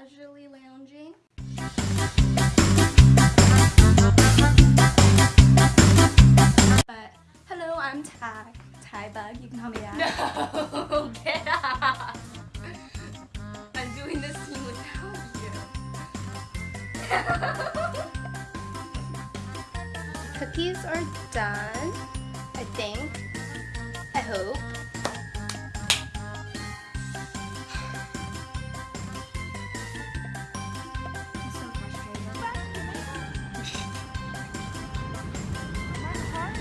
casually lounging. But hello, I'm Ty. Ty Bug, you can call me that. No, get out. I'm doing this scene without you. Cookies are done, I think. I hope.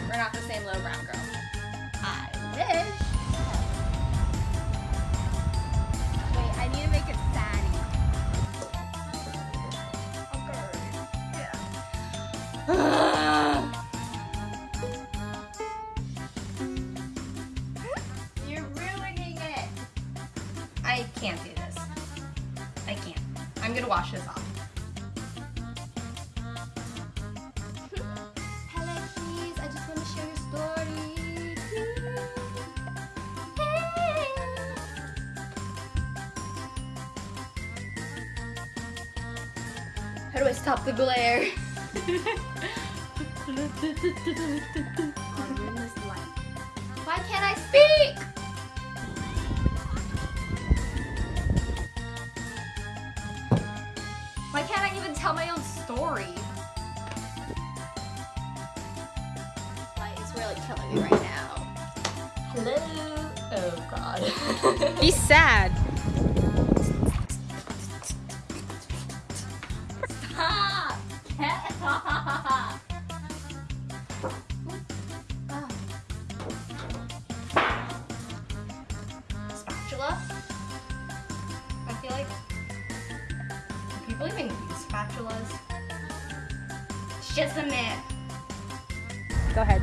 We're not the same little brown girl. I wish. Wait, I need to make it fatty. You're ruining it. I can't do this. I can't. I'm gonna wash this off. How do I stop the glare? On rimless. Why can't I speak? Why can't I even tell my own story? Light is really killing me right now. Hello. Oh God. Be sad. Spatula. I feel like do people even use spatulas? It's just a myth. Go ahead.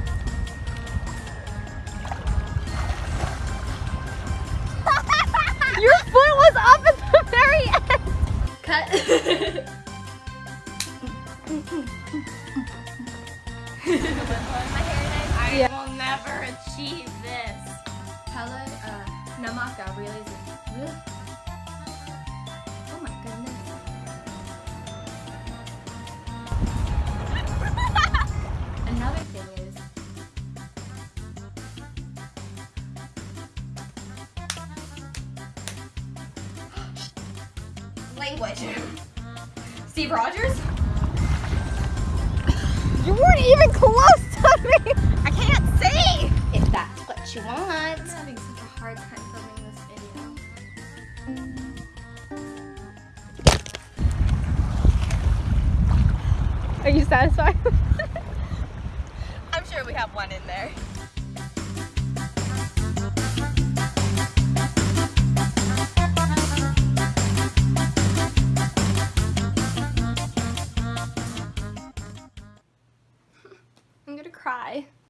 Your foot was up at the very end. Cut. I Yeah. will never achieve this. Pella, uh, Namaka really. Oh my goodness. Another thing is. Language. Steve Rogers? You weren't even close to me. I can't see. If that's what you want. I'm having such a hard time filming this video. Are you satisfied? I'm sure we have one in there. Cry.